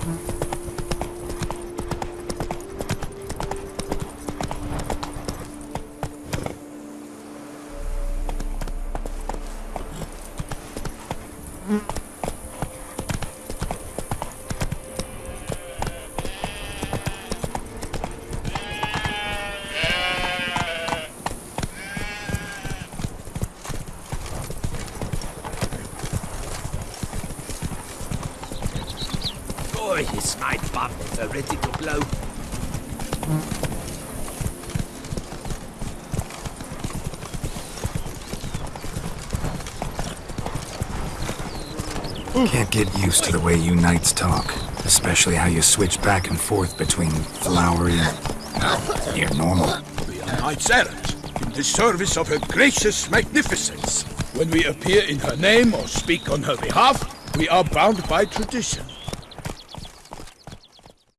Mm-hmm. Is my bumper ready to blow? Can't get used to the way you knights talk, especially how you switch back and forth between flowery and near normal. We are knights errant, in the service of her gracious magnificence. When we appear in her name or speak on her behalf, we are bound by tradition.